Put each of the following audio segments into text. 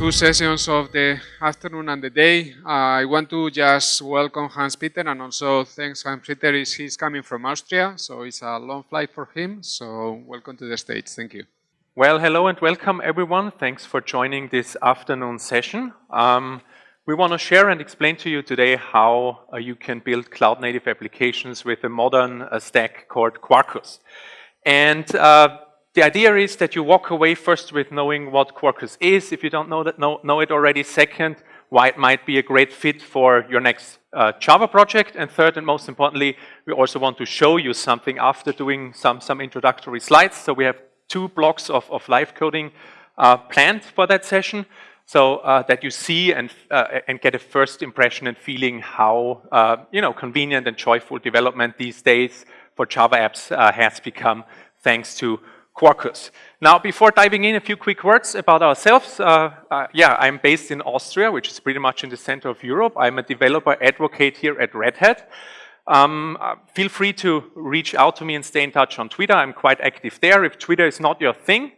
two sessions of the afternoon and the day. Uh, I want to just welcome Hans-Peter and also thanks Hans-Peter he's coming from Austria, so it's a long flight for him. So welcome to the stage. Thank you. Well, hello and welcome everyone. Thanks for joining this afternoon session. Um, we want to share and explain to you today how uh, you can build cloud native applications with a modern uh, stack called Quarkus. And uh, the idea is that you walk away first with knowing what Quarkus is, if you don't know, that, know, know it already. Second, why it might be a great fit for your next uh, Java project. And third, and most importantly, we also want to show you something after doing some, some introductory slides. So we have two blocks of, of live coding uh, planned for that session so uh, that you see and, uh, and get a first impression and feeling how uh, you know, convenient and joyful development these days for Java apps uh, has become thanks to Quarkus. Now, before diving in, a few quick words about ourselves. Uh, uh, yeah, I'm based in Austria, which is pretty much in the center of Europe. I'm a developer advocate here at Red Hat. Um, feel free to reach out to me and stay in touch on Twitter. I'm quite active there. If Twitter is not your thing,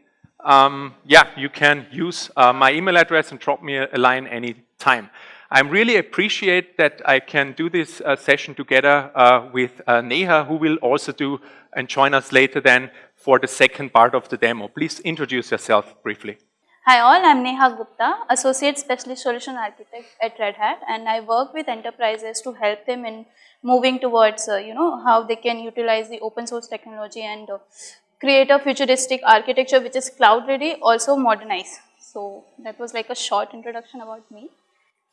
um, yeah, you can use uh, my email address and drop me a, a line anytime. I really appreciate that I can do this uh, session together uh, with uh, Neha, who will also do and join us later then for the second part of the demo. Please introduce yourself briefly. Hi all, I'm Neha Gupta, Associate Specialist Solution Architect at Red Hat and I work with enterprises to help them in moving towards, uh, you know, how they can utilize the open source technology and uh, create a futuristic architecture which is cloud ready, also modernize. So that was like a short introduction about me.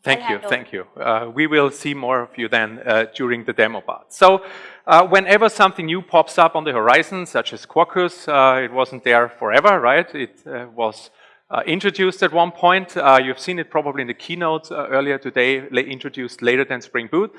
Thank you, thank you. Uh, we will see more of you then uh, during the demo part. So uh, whenever something new pops up on the horizon, such as Quarkus, uh, it wasn't there forever, right? It uh, was uh, introduced at one point. you've seen it probably in the keynote earlier today, introduced later than Spring Boot.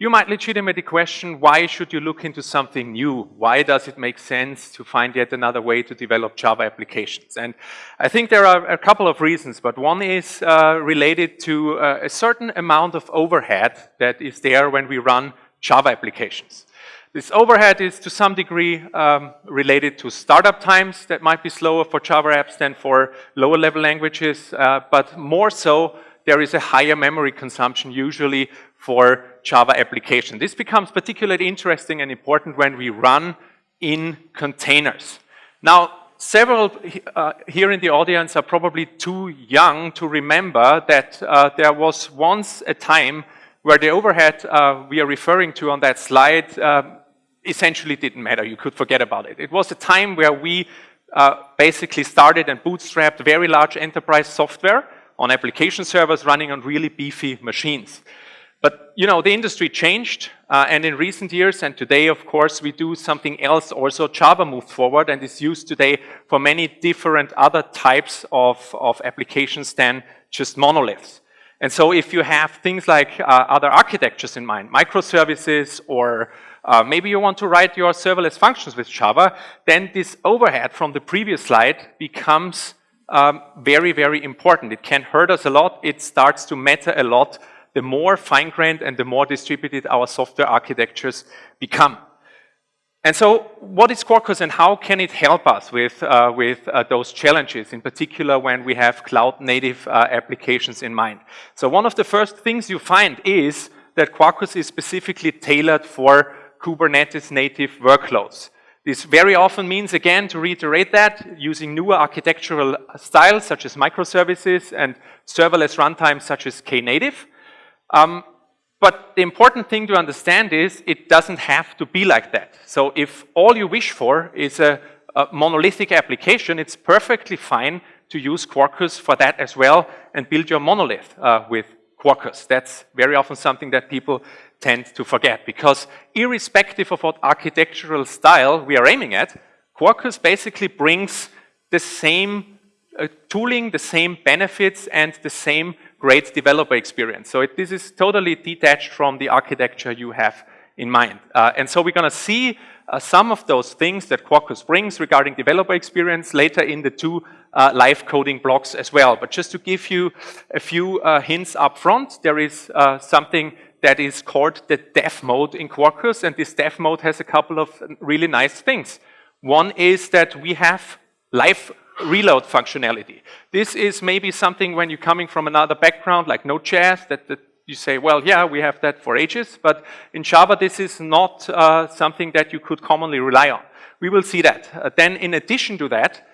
You might legitimately question, why should you look into something new? Why does it make sense to find yet another way to develop Java applications? And I think there are a couple of reasons, but one is uh, related to uh, a certain amount of overhead that is there when we run Java applications. This overhead is to some degree um, related to startup times that might be slower for Java apps than for lower level languages, uh, but more so there is a higher memory consumption usually for Java application. This becomes particularly interesting and important when we run in containers. Now, several uh, here in the audience are probably too young to remember that uh, there was once a time where the overhead uh, we are referring to on that slide uh, essentially didn't matter. You could forget about it. It was a time where we uh, basically started and bootstrapped very large enterprise software on application servers running on really beefy machines. But, you know, the industry changed, uh, and in recent years, and today, of course, we do something else also. Java moved forward and is used today for many different other types of, of applications than just monoliths. And so if you have things like uh, other architectures in mind, microservices, or uh, maybe you want to write your serverless functions with Java, then this overhead from the previous slide becomes um, very, very important. It can hurt us a lot. It starts to matter a lot the more fine-grained and the more distributed our software architectures become. And so what is Quarkus and how can it help us with, uh, with uh, those challenges, in particular when we have cloud-native uh, applications in mind? So one of the first things you find is that Quarkus is specifically tailored for Kubernetes native workloads. This very often means, again, to reiterate that, using newer architectural styles such as microservices and serverless runtimes such as Knative. Um, but the important thing to understand is it doesn't have to be like that. So if all you wish for is a, a monolithic application, it's perfectly fine to use Quarkus for that as well and build your monolith uh, with Quarkus. That's very often something that people tend to forget because irrespective of what architectural style we are aiming at, Quarkus basically brings the same uh, tooling, the same benefits and the same great developer experience. So it, this is totally detached from the architecture you have in mind. Uh, and so we're going to see uh, some of those things that Quarkus brings regarding developer experience later in the two uh, live coding blocks as well. But just to give you a few uh, hints up front, there is uh, something that is called the dev mode in Quarkus, and this dev mode has a couple of really nice things. One is that we have live reload functionality. This is maybe something when you're coming from another background like Node.js that, that you say, well, yeah, we have that for ages, but in Java, this is not uh, something that you could commonly rely on. We will see that. Uh, then in addition to that,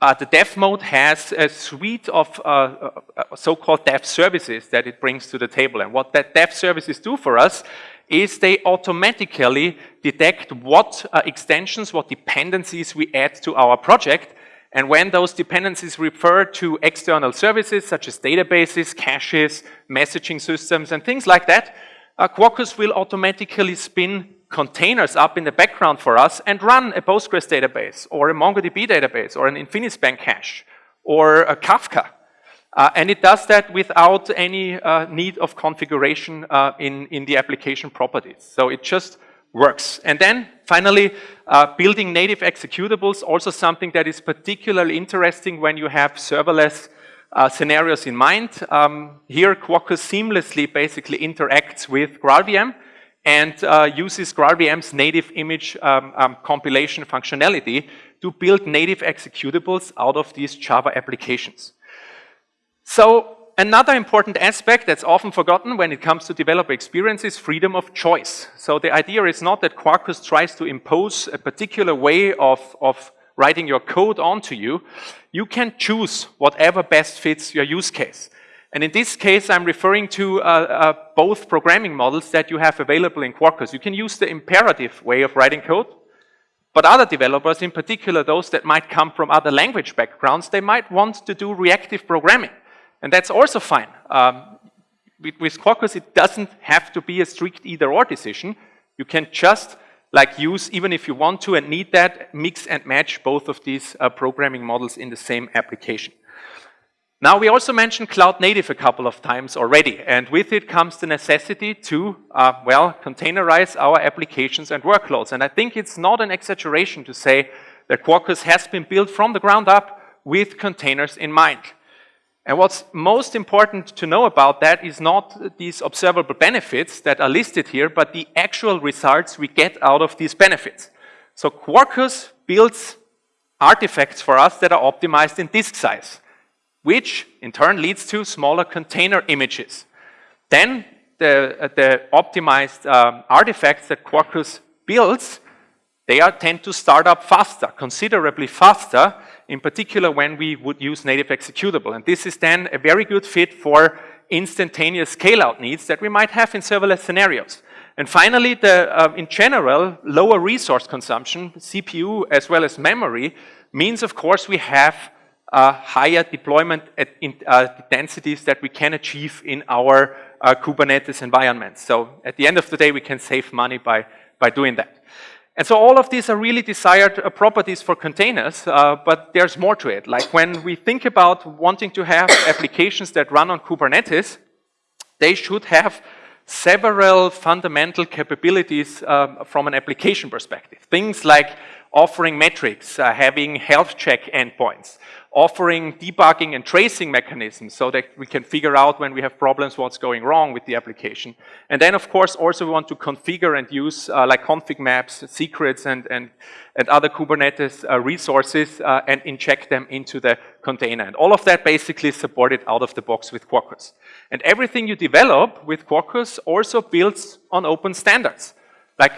uh, the dev mode has a suite of uh, uh, so-called dev services that it brings to the table. And what that dev services do for us is they automatically detect what uh, extensions, what dependencies we add to our project. And when those dependencies refer to external services such as databases, caches, messaging systems, and things like that, uh, Quarkus will automatically spin containers up in the background for us and run a Postgres database or a MongoDB database or an Infinispan cache or a Kafka. Uh, and it does that without any uh, need of configuration uh, in, in the application properties. So it just works. And then finally, uh, building native executables, also something that is particularly interesting when you have serverless uh, scenarios in mind. Um, here, Quarkus seamlessly basically interacts with GraalVM and uh, uses GraalVM's native image um, um, compilation functionality to build native executables out of these Java applications. So another important aspect that's often forgotten when it comes to developer experience is freedom of choice. So the idea is not that Quarkus tries to impose a particular way of, of writing your code onto you. You can choose whatever best fits your use case. And in this case, I'm referring to uh, uh, both programming models that you have available in Quarkus. You can use the imperative way of writing code, but other developers, in particular those that might come from other language backgrounds, they might want to do reactive programming. And that's also fine. Um, with, with Quarkus, it doesn't have to be a strict either-or decision. You can just like use, even if you want to and need that, mix and match both of these uh, programming models in the same application. Now, we also mentioned cloud native a couple of times already, and with it comes the necessity to, uh, well, containerize our applications and workloads. And I think it's not an exaggeration to say that Quarkus has been built from the ground up with containers in mind. And what's most important to know about that is not these observable benefits that are listed here, but the actual results we get out of these benefits. So Quarkus builds artifacts for us that are optimized in disk size which in turn leads to smaller container images. Then the, uh, the optimized um, artifacts that Quarkus builds, they are, tend to start up faster, considerably faster, in particular when we would use native executable. And this is then a very good fit for instantaneous scale-out needs that we might have in serverless scenarios. And finally, the, uh, in general, lower resource consumption, CPU as well as memory, means of course we have uh, higher deployment in, uh, densities that we can achieve in our uh, Kubernetes environments. So at the end of the day, we can save money by, by doing that. And so all of these are really desired uh, properties for containers, uh, but there's more to it. Like when we think about wanting to have applications that run on Kubernetes, they should have several fundamental capabilities um, from an application perspective. Things like offering metrics, uh, having health check endpoints, offering debugging and tracing mechanisms so that we can figure out when we have problems what's going wrong with the application. And then, of course, also we want to configure and use uh, like config maps, secrets, and, and, and other Kubernetes uh, resources uh, and inject them into the container. And all of that basically is supported out of the box with Quarkus. And everything you develop with Quarkus also builds on open standards. Like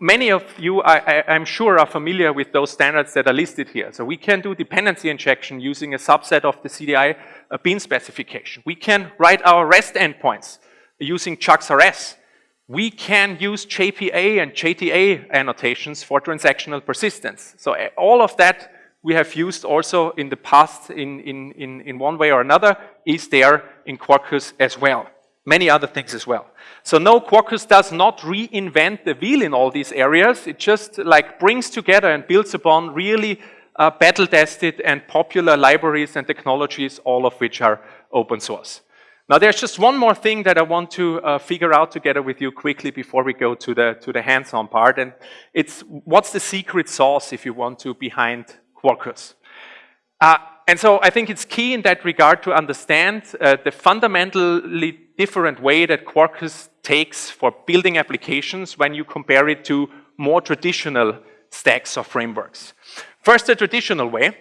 many of you, I, am sure, are familiar with those standards that are listed here. So we can do dependency injection using a subset of the CDI uh, bean specification. We can write our REST endpoints using JAX-RS. We can use JPA and JTA annotations for transactional persistence. So uh, all of that we have used also in the past in, in, in, in one way or another is there in Quarkus as well many other things as well. So no, Quarkus does not reinvent the wheel in all these areas. It just like brings together and builds upon really uh, battle-tested and popular libraries and technologies, all of which are open source. Now there's just one more thing that I want to uh, figure out together with you quickly before we go to the, to the hands-on part, and it's what's the secret sauce, if you want to, behind Quarkus. Uh, and so I think it's key in that regard to understand uh, the fundamentally different way that Quarkus takes for building applications when you compare it to more traditional stacks or frameworks. First, the traditional way.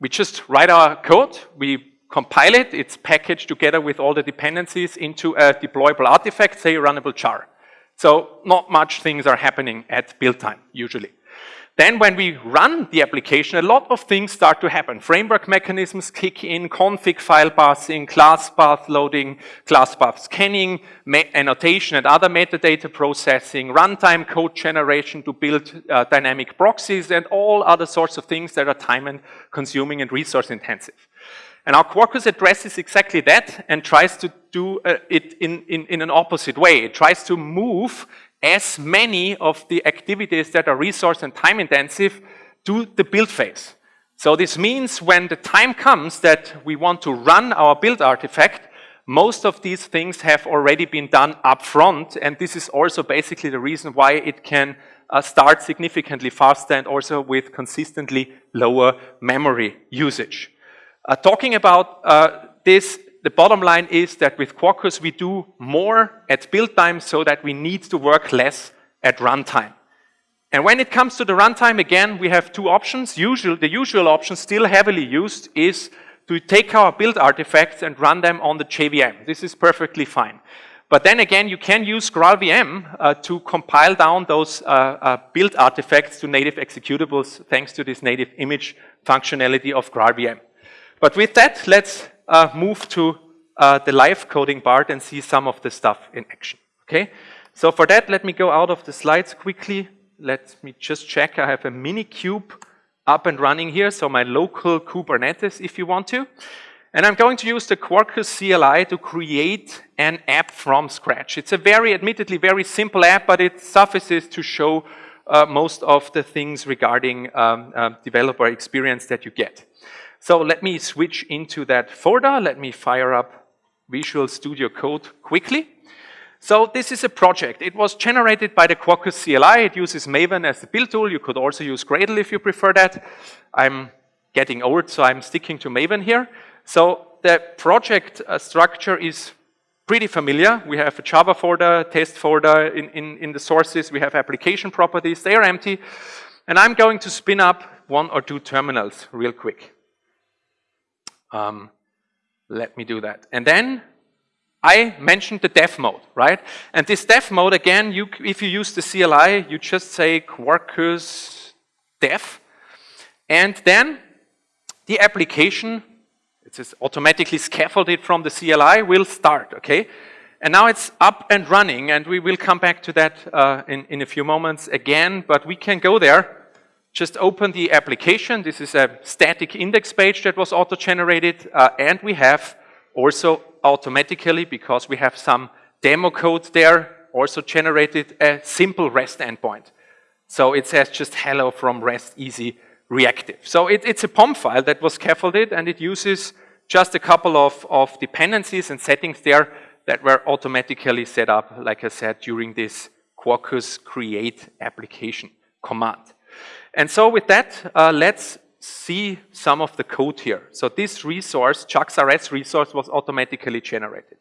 we just write our code, we compile it, it's packaged together with all the dependencies into a deployable artifact, say a runnable jar. So not much things are happening at build time, usually. Then when we run the application, a lot of things start to happen. Framework mechanisms kick in, config file parsing, class path loading, class path scanning, annotation and other metadata processing, runtime code generation to build uh, dynamic proxies, and all other sorts of things that are time and consuming and resource intensive. And our Quarkus addresses exactly that and tries to do uh, it in, in, in an opposite way. It tries to move as many of the activities that are resource and time intensive to the build phase. So this means when the time comes that we want to run our build artifact, most of these things have already been done up front, and this is also basically the reason why it can uh, start significantly faster and also with consistently lower memory usage. Uh, talking about uh, this the bottom line is that with Quarkus we do more at build time so that we need to work less at runtime. And when it comes to the runtime, again, we have two options. Usual, the usual option, still heavily used, is to take our build artifacts and run them on the JVM. This is perfectly fine. But then again, you can use GraalVM uh, to compile down those uh, uh, build artifacts to native executables thanks to this native image functionality of GraalVM. But with that, let's uh, move to uh, the live coding part and see some of the stuff in action. Okay, so for that, let me go out of the slides quickly. Let me just check. I have a Minikube up and running here, so my local Kubernetes, if you want to. And I'm going to use the Quarkus CLI to create an app from scratch. It's a very, admittedly, very simple app, but it suffices to show uh, most of the things regarding um, uh, developer experience that you get. So let me switch into that folder. Let me fire up Visual Studio Code quickly. So this is a project. It was generated by the Quarkus CLI. It uses Maven as the build tool. You could also use Gradle if you prefer that. I'm getting old, so I'm sticking to Maven here. So the project uh, structure is pretty familiar. We have a Java folder, test folder in, in, in the sources. We have application properties. They are empty. And I'm going to spin up one or two terminals real quick. Um, let me do that. And then I mentioned the dev mode, right? And this dev mode, again, you, if you use the CLI, you just say Quarkus dev. And then the application, it is automatically scaffolded from the CLI, will start, okay? And now it's up and running, and we will come back to that uh, in, in a few moments again, but we can go there just open the application. This is a static index page that was auto-generated, uh, and we have also automatically, because we have some demo code there, also generated a simple REST endpoint. So it says just hello from REST easy reactive. So it, it's a POM file that was scaffolded, and it uses just a couple of, of dependencies and settings there that were automatically set up, like I said, during this Quarkus create application command. And so with that, uh, let's see some of the code here. So this resource, JAX-RS resource, was automatically generated.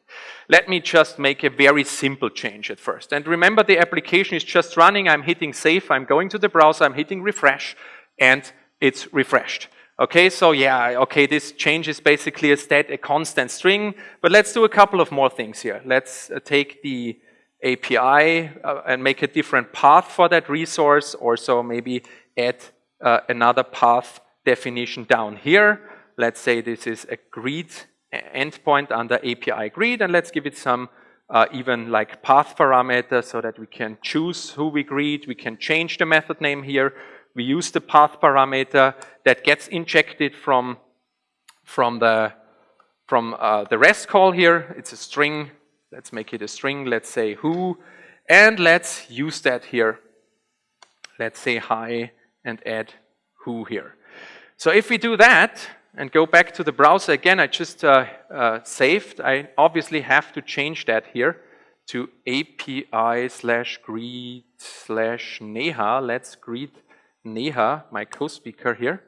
Let me just make a very simple change at first. And remember, the application is just running. I'm hitting save. I'm going to the browser. I'm hitting refresh. And it's refreshed. Okay, so yeah, okay, this change is basically a stat, a constant string. But let's do a couple of more things here. Let's uh, take the API uh, and make a different path for that resource. Or so maybe add uh, another path definition down here. Let's say this is a greet endpoint under API greet, and let's give it some uh, even like path parameter so that we can choose who we greet. We can change the method name here. We use the path parameter that gets injected from, from, the, from uh, the REST call here. It's a string. Let's make it a string. Let's say who. And let's use that here. Let's say hi and add who here. So if we do that and go back to the browser again, I just uh, uh, saved. I obviously have to change that here to API slash greet slash Neha. Let's greet Neha, my co-speaker here.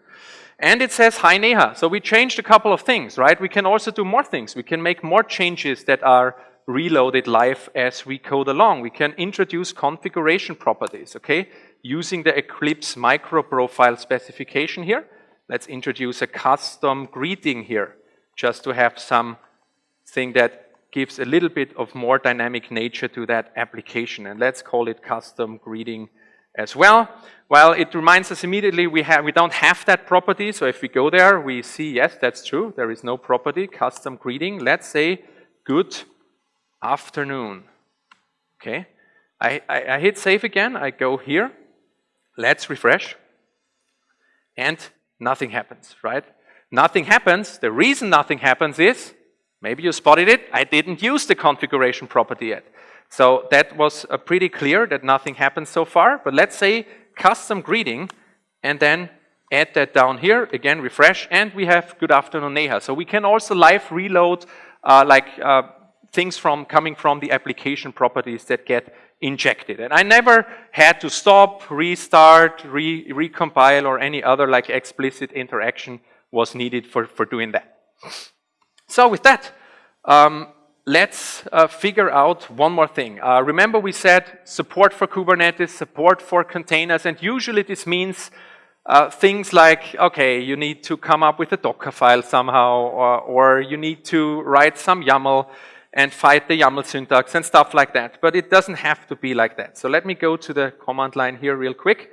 And it says, hi Neha. So we changed a couple of things, right? We can also do more things. We can make more changes that are reloaded live as we code along. We can introduce configuration properties, okay? Using the Eclipse MicroProfile specification here. let's introduce a custom greeting here, just to have something that gives a little bit of more dynamic nature to that application. And let's call it custom greeting as well. Well, it reminds us immediately we, have, we don't have that property. So if we go there, we see, yes, that's true. There is no property, custom greeting. Let's say good afternoon. Okay. I, I, I hit save again. I go here. Let's refresh. And nothing happens, right? Nothing happens. The reason nothing happens is, maybe you spotted it, I didn't use the configuration property yet. So that was uh, pretty clear that nothing happened so far. But let's say custom greeting and then add that down here, again refresh, and we have good afternoon Neha. So we can also live reload uh, like uh, things from coming from the application properties that get injected. And I never had to stop, restart, re recompile, or any other like explicit interaction was needed for, for doing that. So with that, um, let's uh, figure out one more thing. Uh, remember we said support for Kubernetes, support for containers, and usually this means uh, things like, okay, you need to come up with a Docker file somehow, or, or, you need to write some YAML and fight the YAML syntax and stuff like that. But it doesn't have to be like that. So let me go to the command line here real quick.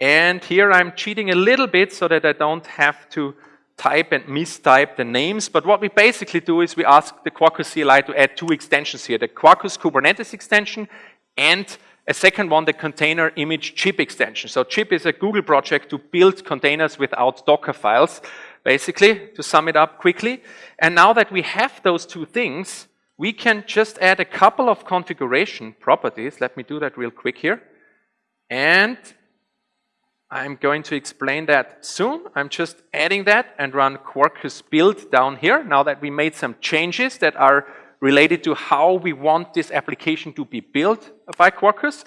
And here I'm cheating a little bit so that I don't have to type and mistype the names. But what we basically do is we ask the Quarkus CLI to add two extensions here, the Quarkus Kubernetes extension and a second one, the container image Jib extension. So Jib is a Google project to build containers without Docker files, basically, to sum it up quickly. And now that we have those two things, we can just add a couple of configuration properties. Let me do that real quick here. And I'm going to explain that soon. I'm just adding that and run Quarkus build down here now that we made some changes that are related to how we want this application to be built by Quarkus.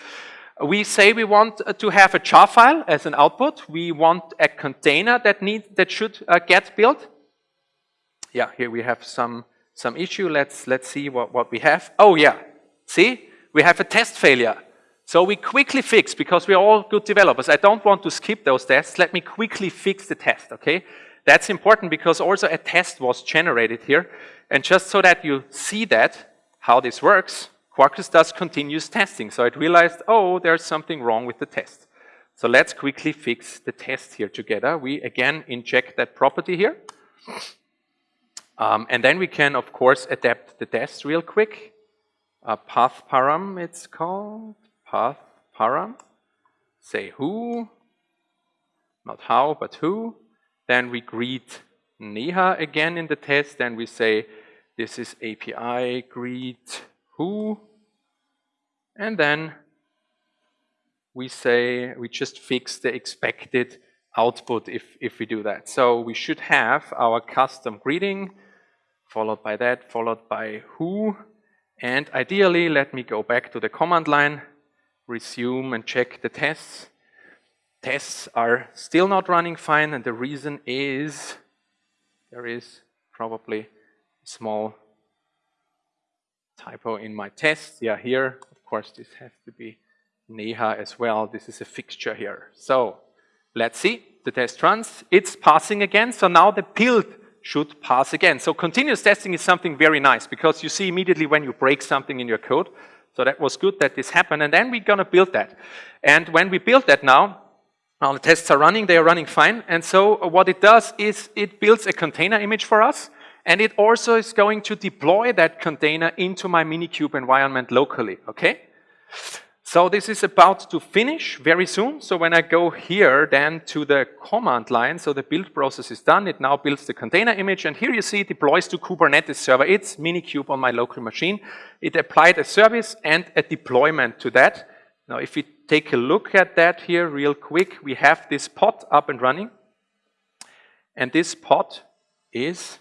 We say we want to have a jar file as an output. We want a container that need that should uh, get built. Yeah, here we have some some issue. Let's let's see what what we have. Oh yeah, see, we have a test failure. So we quickly fix, because we're all good developers, I don't want to skip those tests, let me quickly fix the test, okay? That's important because also a test was generated here. And just so that you see that, how this works, Quarkus does continuous testing. So it realized, oh, there's something wrong with the test. So let's quickly fix the test here together. We again inject that property here. Um, and then we can, of course, adapt the test real quick. Uh, path param, it's called path param, say who, not how, but who. Then we greet Neha again in the test, and we say this is API greet who, and then we say we just fix the expected output if, if we do that. So we should have our custom greeting, followed by that, followed by who, and ideally, let me go back to the command line, resume and check the tests. Tests are still not running fine and the reason is there is probably a small typo in my test. Yeah, here, of course, this has to be Neha as well. This is a fixture here. So let's see, the test runs. It's passing again, so now the build should pass again. So continuous testing is something very nice because you see immediately when you break something in your code, so that was good that this happened. And then we're going to build that. And when we build that now, now the tests are running, they are running fine. And so uh, what it does is it builds a container image for us. And it also is going to deploy that container into my Minikube environment locally, okay? So this is about to finish very soon. So when I go here then to the command line, so the build process is done, it now builds the container image, and here you see it deploys to Kubernetes server. It's Minikube on my local machine. It applied a service and a deployment to that. Now if we take a look at that here real quick, we have this pod up and running. And this pod is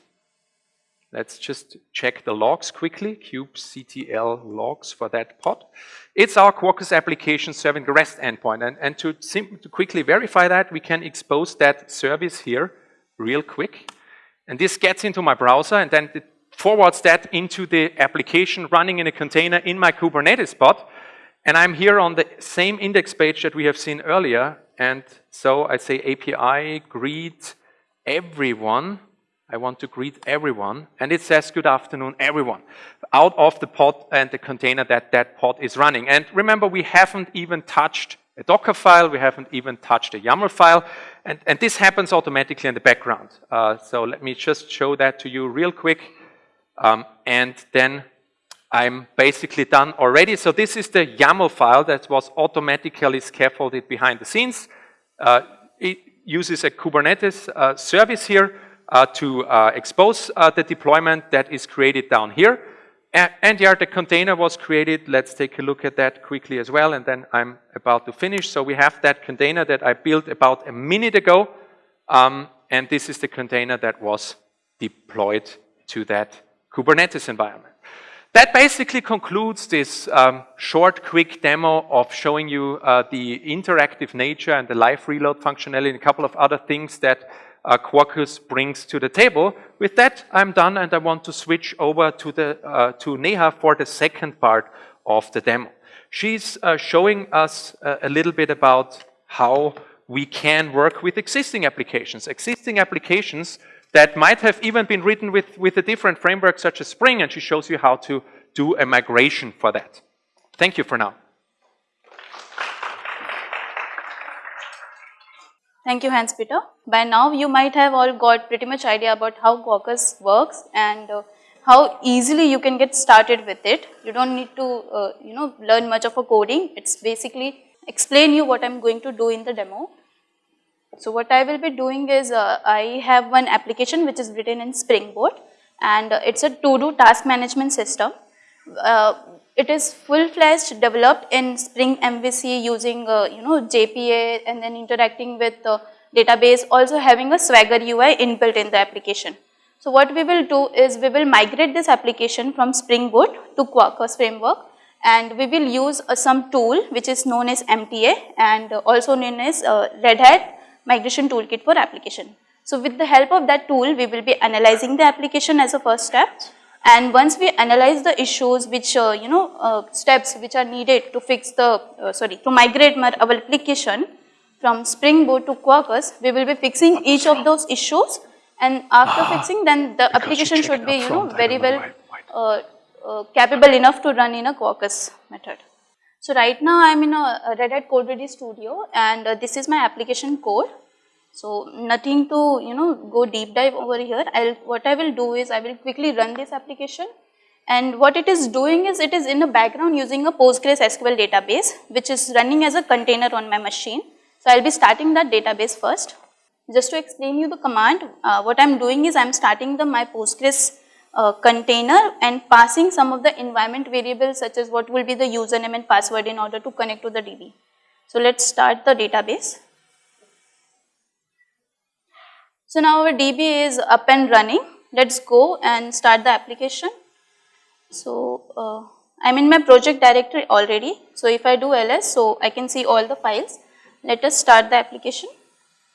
Let's just check the logs quickly, kubectl logs for that pod. It's our Quarkus application serving the REST endpoint. And, and to, to quickly verify that, we can expose that service here real quick. And this gets into my browser and then it forwards that into the application running in a container in my Kubernetes pod. And I'm here on the same index page that we have seen earlier. And so I say API greet everyone. I want to greet everyone. And it says, good afternoon, everyone, out of the pod and the container that that pod is running. And remember, we haven't even touched a Docker file, we haven't even touched a YAML file, and, and this happens automatically in the background. Uh, so let me just show that to you real quick, um, and then I'm basically done already. So this is the YAML file that was automatically scaffolded behind the scenes. Uh, it uses a Kubernetes uh, service here to uh, expose uh, the deployment that is created down here. And yeah, the container was created. Let's take a look at that quickly as well, and then I'm about to finish. So we have that container that I built about a minute ago, um, and this is the container that was deployed to that Kubernetes environment. That basically concludes this um, short, quick demo of showing you uh, the interactive nature and the live reload functionality and a couple of other things that uh, Quarkus brings to the table. With that, I'm done and I want to switch over to, the, uh, to Neha for the second part of the demo. She's uh, showing us a little bit about how we can work with existing applications. Existing applications that might have even been written with, with a different framework such as Spring, and she shows you how to do a migration for that. Thank you for now. Thank you, Hans-Peter. By now, you might have all got pretty much idea about how Quarkus works and uh, how easily you can get started with it. You don't need to, uh, you know, learn much of a coding. It's basically explain you what I'm going to do in the demo. So what I will be doing is uh, I have one application which is written in Spring Boot and it's a to-do task management system. Uh, it is full-fledged developed in Spring MVC using uh, you know JPA and then interacting with the database also having a Swagger UI inbuilt in the application. So what we will do is we will migrate this application from Spring Boot to Quarkus framework and we will use uh, some tool which is known as MTA and also known as uh, Red Hat Migration Toolkit for application. So with the help of that tool we will be analyzing the application as a first step and once we analyze the issues which uh, you know uh, steps which are needed to fix the uh, sorry to migrate our application from Spring Boot to Quarkus, we will be fixing each of those issues. And after ah, fixing then the application should be you know very well uh, uh, capable enough to run in a Quarkus method. So right now I am in a Red Hat CodeReady Studio and uh, this is my application code so nothing to you know go deep dive over here. I'll what I will do is I will quickly run this application and what it is doing is it is in the background using a Postgres SQL database which is running as a container on my machine. So I'll be starting that database first. Just to explain you the command, uh, what I'm doing is I'm starting the my Postgres uh, container and passing some of the environment variables such as what will be the username and password in order to connect to the DB. So let's start the database. So now our DB is up and running. Let's go and start the application. So uh, I'm in my project directory already. So if I do ls, so I can see all the files. Let us start the application.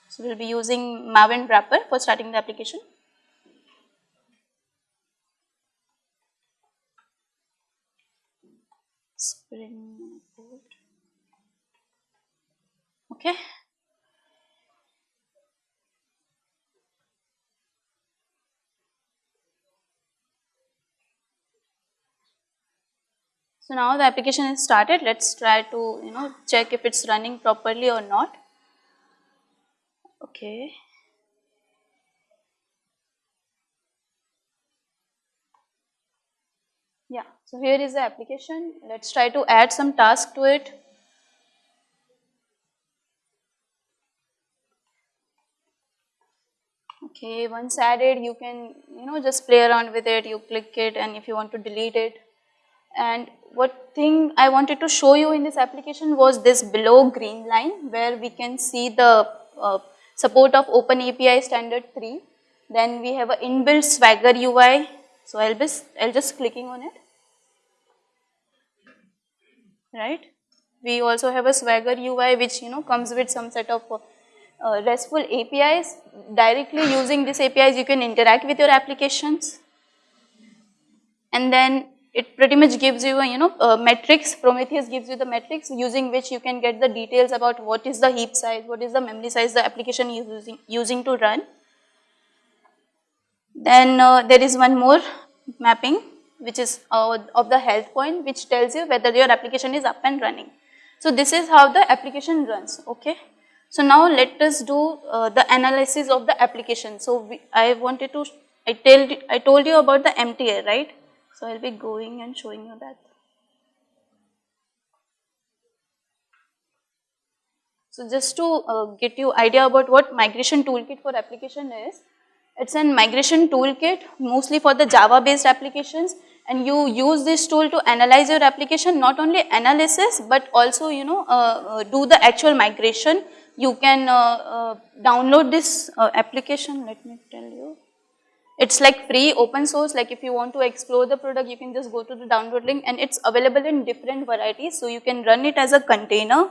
So we'll be using Maven wrapper for starting the application. Spring. Okay. So now the application is started. Let's try to you know check if it's running properly or not. Okay. Yeah, so here is the application. Let's try to add some task to it. Okay, once added, you can, you know, just play around with it. You click it and if you want to delete it. And what thing I wanted to show you in this application was this below green line where we can see the uh, support of Open API standard 3. Then we have an inbuilt Swagger UI. So I'll just, I'll just clicking on it. Right. We also have a Swagger UI which you know comes with some set of uh, RESTful APIs. Directly using these APIs you can interact with your applications. And then it pretty much gives you a you know a metrics Prometheus gives you the metrics using which you can get the details about what is the heap size, what is the memory size the application is using, using to run Then uh, there is one more mapping which is uh, of the health point which tells you whether your application is up and running. So this is how the application runs, okay. So now let us do uh, the analysis of the application. So we, I wanted to, I, tell, I told you about the MTA, right. So I will be going and showing you that. So just to uh, get you idea about what migration toolkit for application is, it's a migration toolkit mostly for the Java based applications and you use this tool to analyze your application not only analysis but also you know uh, uh, do the actual migration. You can uh, uh, download this uh, application let me tell you. It's like free open source like if you want to explore the product you can just go to the download link and it's available in different varieties. So you can run it as a container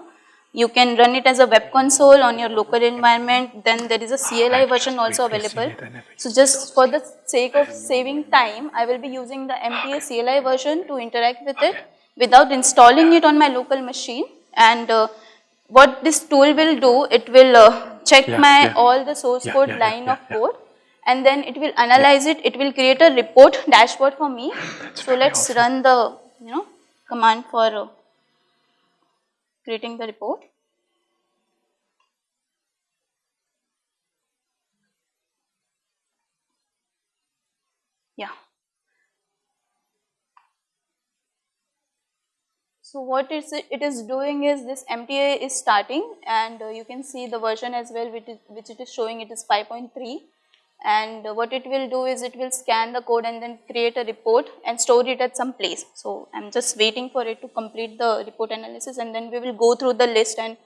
you can run it as a web console on your local environment. Then there is a CLI version also available. So just for the sake of saving time, I will be using the MTA CLI version to interact with it without installing it on my local machine. And uh, what this tool will do, it will uh, check yeah, my yeah. all the source yeah, code line of code and then it will analyze it. It will create a report dashboard for me. That's so let's awesome. run the you know command for uh, creating the report. Yeah. So what is it, it is doing is this MTA is starting and uh, you can see the version as well which, is, which it is showing it is 5.3 and what it will do is it will scan the code and then create a report and store it at some place. So I am just waiting for it to complete the report analysis and then we will go through the list and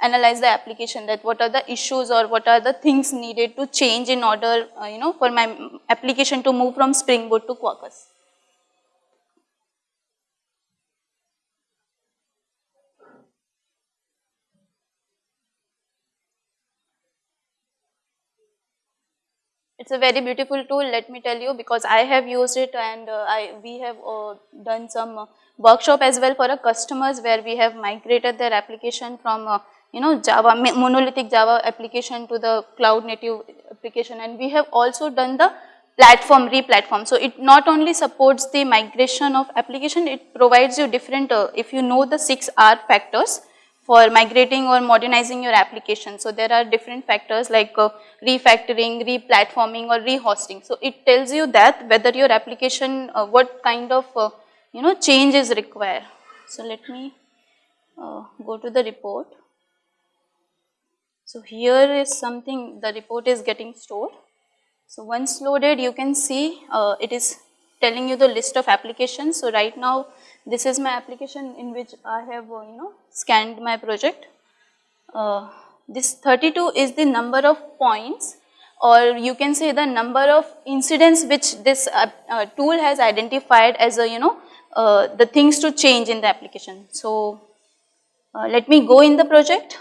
analyze the application that what are the issues or what are the things needed to change in order uh, you know for my application to move from Spring Boot to Quarkus. It's a very beautiful tool let me tell you because I have used it and uh, I we have uh, done some uh, workshop as well for our customers where we have migrated their application from uh, you know Java monolithic Java application to the cloud native application and we have also done the platform re-platform. So it not only supports the migration of application it provides you different uh, if you know the 6 R factors for migrating or modernizing your application. So there are different factors like uh, refactoring, replatforming or rehosting. So it tells you that whether your application, uh, what kind of uh, you know change is required. So let me uh, go to the report. So here is something the report is getting stored. So once loaded you can see uh, it is telling you the list of applications. So right now this is my application in which I have uh, you know scanned my project. Uh, this 32 is the number of points or you can say the number of incidents which this uh, uh, tool has identified as a you know uh, the things to change in the application. So uh, let me go in the project.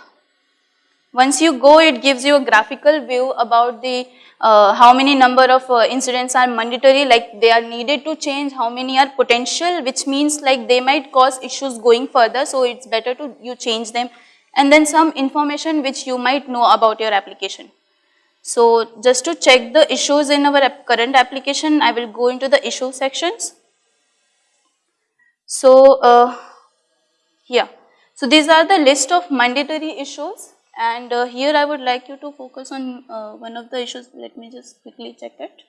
Once you go it gives you a graphical view about the uh, how many number of uh, incidents are mandatory like they are needed to change, how many are potential which means like they might cause issues going further so it's better to you change them and then some information which you might know about your application. So just to check the issues in our current application I will go into the issue sections. So uh, here, so these are the list of mandatory issues and uh, here I would like you to focus on uh, one of the issues, let me just quickly check it,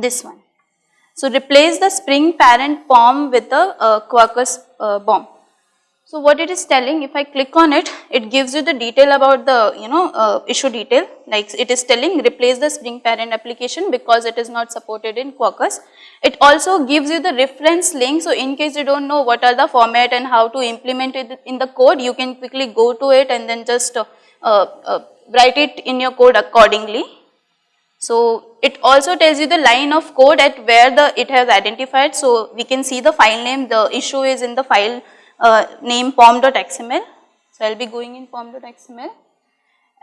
this one. So replace the Spring parent POM with the uh, Quarkus uh, BOM. So what it is telling, if I click on it, it gives you the detail about the, you know, uh, issue detail, like it is telling replace the Spring parent application because it is not supported in Quarkus. It also gives you the reference link, so in case you don't know what are the format and how to implement it in the code, you can quickly go to it and then just uh, uh, write it in your code accordingly. So it also tells you the line of code at where the it has identified, so we can see the file name, the issue is in the file uh, name pom.xml. So, I will be going in pom.xml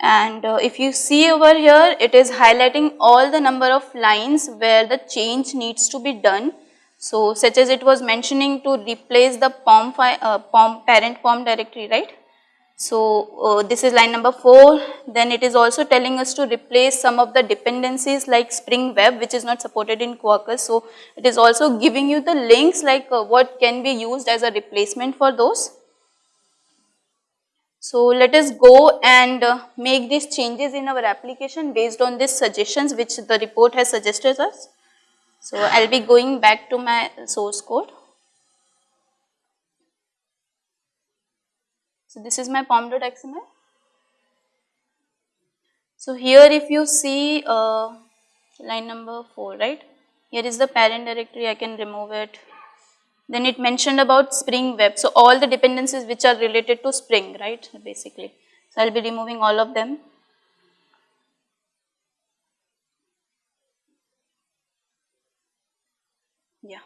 and uh, if you see over here it is highlighting all the number of lines where the change needs to be done. So, such as it was mentioning to replace the pom, uh, pom parent pom directory right. So uh, this is line number 4. Then it is also telling us to replace some of the dependencies like Spring Web which is not supported in Quarkus. So it is also giving you the links like uh, what can be used as a replacement for those. So let us go and uh, make these changes in our application based on these suggestions which the report has suggested us. So I will be going back to my source code. So this is my pom.xml. So here if you see uh, line number 4 right, here is the parent directory I can remove it then it mentioned about Spring Web. So all the dependencies which are related to Spring, right, basically. So I'll be removing all of them. Yeah.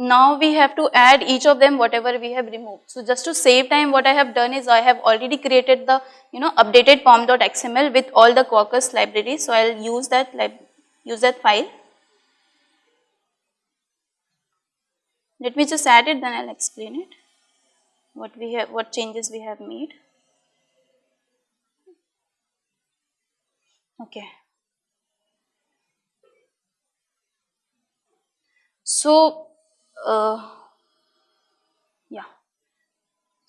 Now we have to add each of them whatever we have removed. So just to save time what I have done is I have already created the you know updated pom.xml with all the Quarkus libraries. So I'll use that use that file. Let me just add it then I will explain it what we have what changes we have made. Okay. So, uh,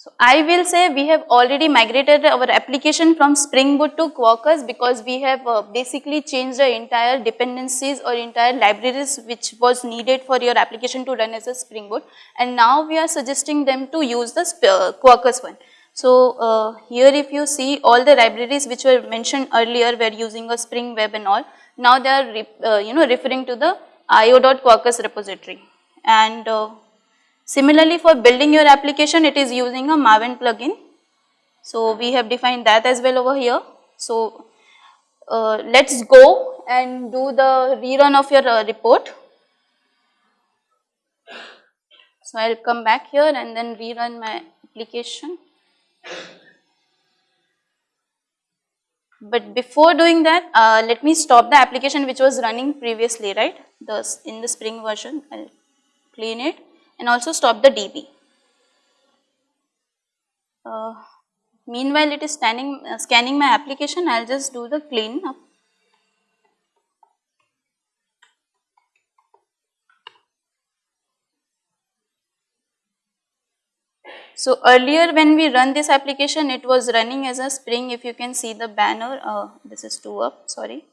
so I will say we have already migrated our application from Spring Boot to Quarkus because we have uh, basically changed the entire dependencies or entire libraries which was needed for your application to run as a Spring Boot. And now we are suggesting them to use the uh, Quarkus one. So uh, here if you see all the libraries which were mentioned earlier were using a Spring Web and all, now they are uh, you know referring to the io.quarkus repository and uh, Similarly for building your application it is using a Maven plugin. So we have defined that as well over here. So uh, let's go and do the rerun of your uh, report. So I will come back here and then rerun my application. But before doing that, uh, let me stop the application which was running previously, right? The, in the Spring version, I will clean it and also stop the DB. Uh, meanwhile, it is standing, uh, scanning my application, I will just do the clean up. So earlier when we run this application it was running as a spring if you can see the banner uh, this is 2 up sorry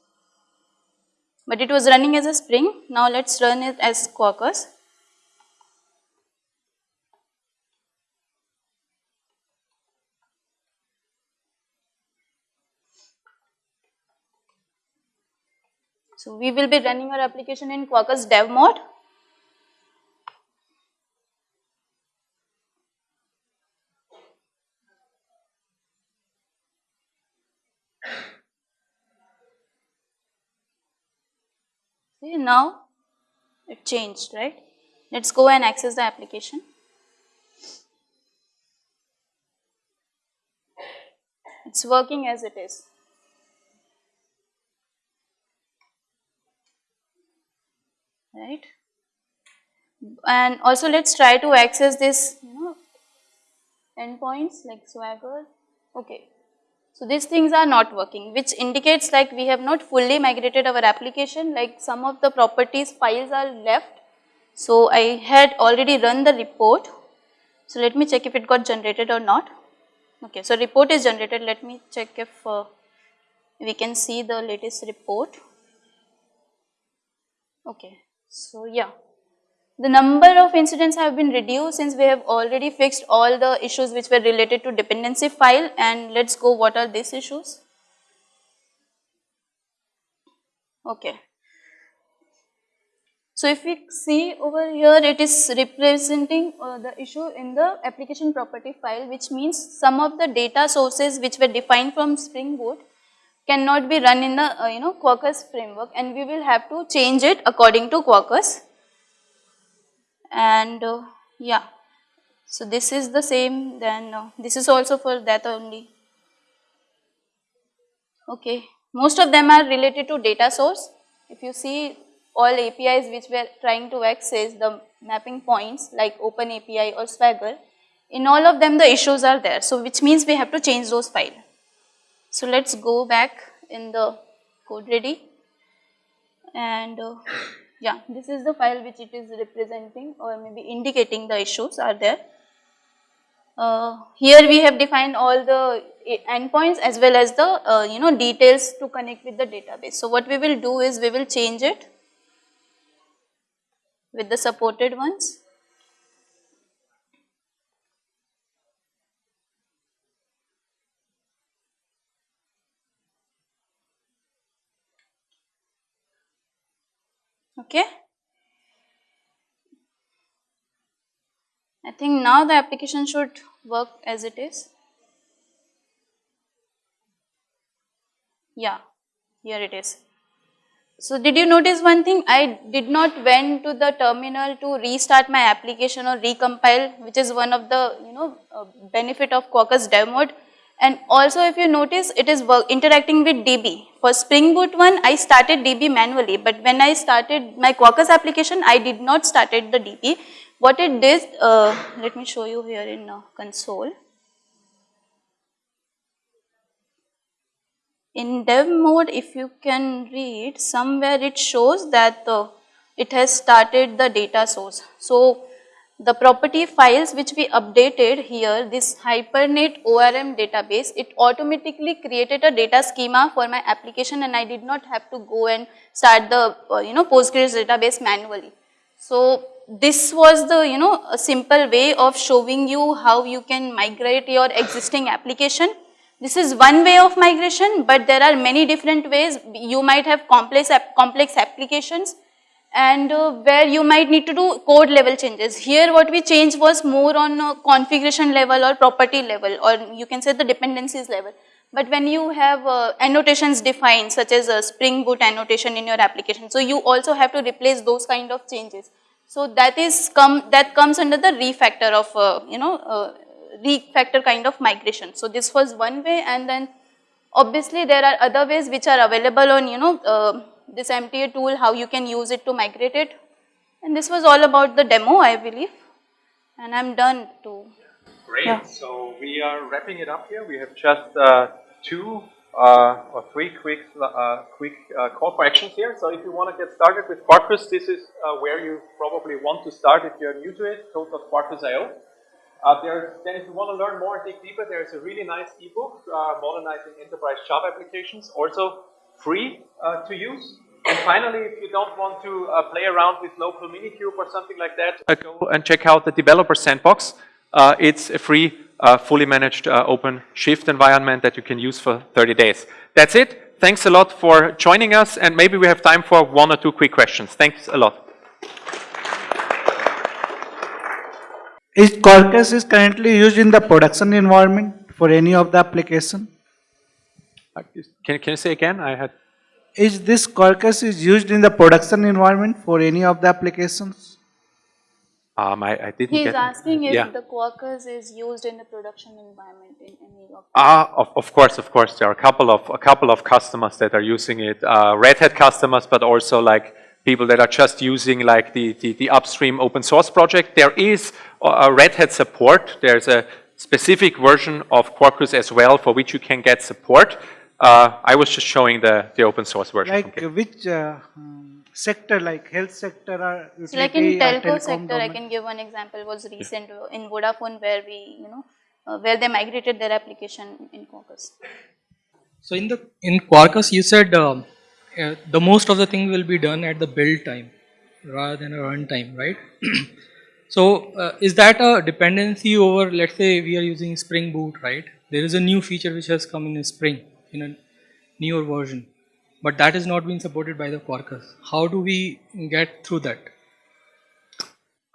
but it was running as a spring now let us run it as Quarkus. So we will be running our application in Quarkus dev mode. See now it changed right. Let us go and access the application. It is working as it is. Right? And also let us try to access this you know endpoints like swagger. Okay. So these things are not working which indicates like we have not fully migrated our application. Like some of the properties files are left. So I had already run the report. So let me check if it got generated or not. Okay. So report is generated. Let me check if uh, we can see the latest report. Okay so yeah, the number of incidents have been reduced since we have already fixed all the issues which were related to dependency file and let us go what are these issues. Okay. So if we see over here it is representing uh, the issue in the application property file which means some of the data sources which were defined from Spring Boot cannot be run in the uh, you know Quarkus framework and we will have to change it according to Quarkus and uh, yeah. So this is the same then uh, this is also for that only. Okay, most of them are related to data source. If you see all APIs which we are trying to access the mapping points like open API or Swagger, in all of them the issues are there. So which means we have to change those files. So let's go back in the CodeReady and uh, yeah, this is the file which it is representing or maybe indicating the issues are there. Uh, here we have defined all the e- endpoints as well as the uh, you know details to connect with the database. So what we will do is we will change it with the supported ones. Okay. I think now the application should work as it is. Yeah, here it is. So did you notice one thing? I did not went to the terminal to restart my application or recompile, which is one of the you know uh, benefit of Quarkus dev mode. And also if you notice, it is interacting with DB. For Spring Boot one, I started DB manually, but when I started my Quarkus application, I did not started the DB. What it did, uh, let me show you here in uh, console. In dev mode, if you can read, somewhere it shows that uh, it has started the data source. So, the property files which we updated here, this Hibernate ORM database, it automatically created a data schema for my application and I did not have to go and start the, uh, you know, Postgres database manually. So, this was the, you know, a simple way of showing you how you can migrate your existing application. This is one way of migration, but there are many different ways. You might have complex, complex applications and uh, where you might need to do code level changes. Here what we changed was more on uh, configuration level or property level or you can say the dependencies level. But when you have uh, annotations defined such as a Spring Boot annotation in your application, so you also have to replace those kind of changes. So that is come that comes under the refactor of uh, you know uh, refactor kind of migration. So this was one way and then obviously there are other ways which are available on you know uh, this MTA tool how you can use it to migrate it and this was all about the demo I believe and I'm done too. Great. Yeah. So we are wrapping it up here. We have just uh, two uh, or three quick uh, quick uh, call for actions here. So if you want to get started with Quarkus, this is uh, where you probably want to start if you're new to it. Code.quarkus.io. Uh, there, then if you want to learn more and dig deeper, there is a really nice ebook, uh, Modernizing Enterprise Java Applications, also free uh, to use. And finally, if you don't want to uh, play around with local Minikube or something like that, uh, go and check out the Developer Sandbox. Uh, it's a free, uh, fully managed open shift environment that you can use for 30 days. That's it. Thanks a lot for joining us, and maybe we have time for one or two quick questions. Thanks a lot. Is Quarkus is currently used in the production environment for any of the application? Can, can you say again? I had. Is this Quarkus is used in the production environment for any of the applications? Um, I, I didn't He is get. asking if yeah. the Quarkus is used in the production environment in any of Ah, of, of course, of course. There are a couple of a couple of customers that are using it. Uh, Red Hat customers, but also like people that are just using like the, the, the upstream open source project. There is a a Red Hat support. There's a specific version of Quarkus as well for which you can get support. Uh, I was just showing the, the open source version. Like GitHub. which uh, um, sector, like health sector or utility So like in or telco telecom sector, I can give one example was recent uh, in Vodafone where we, you know, uh, where they migrated their application in Quarkus. So in the in Quarkus, you said um, uh, the most of the thing will be done at the build time rather than a run time, right? so uh, is that a dependency over? Let's say we are using Spring Boot, right? There is a new feature which has come in Spring in a newer version, but that is not being supported by the Quarkus. How do we get through that?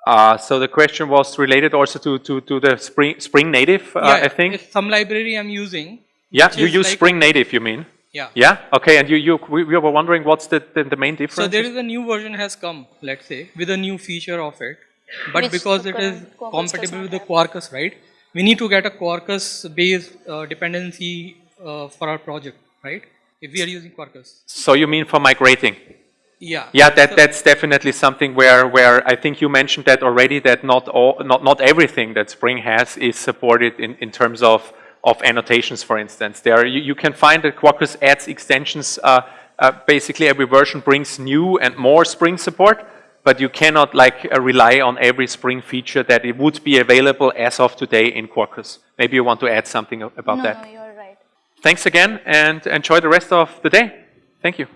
Uh, so the question was related also to, to, to the Spring, Spring Native, uh, I think. if some library I'm using. Yeah, you use like- Spring Native, you mean? Yeah. Yeah. Okay. And you you we, we were wondering what's the the, the main difference? So there is a new version has come, let's say, with a new feature of it, but Which because it is current Quarkus does compatible with the. Quarkus, right? We need to get a Quarkus-based uh, dependency uh, for our project, right? If we are using Quarkus. so you mean for migrating? Yeah. Yeah, that, So- that's definitely something where, where I think you mentioned that already, that not all, not, not everything that Spring has is supported in, in terms of, of annotations, for instance. There, you, you can find that Quarkus adds extensions, uh, uh, basically every version brings new and more Spring support, but you cannot like uh, rely on every Spring feature that it would be available as of today in Quarkus. Maybe you want to add something about no, that. Thanks again and enjoy the rest of the day. Thank you.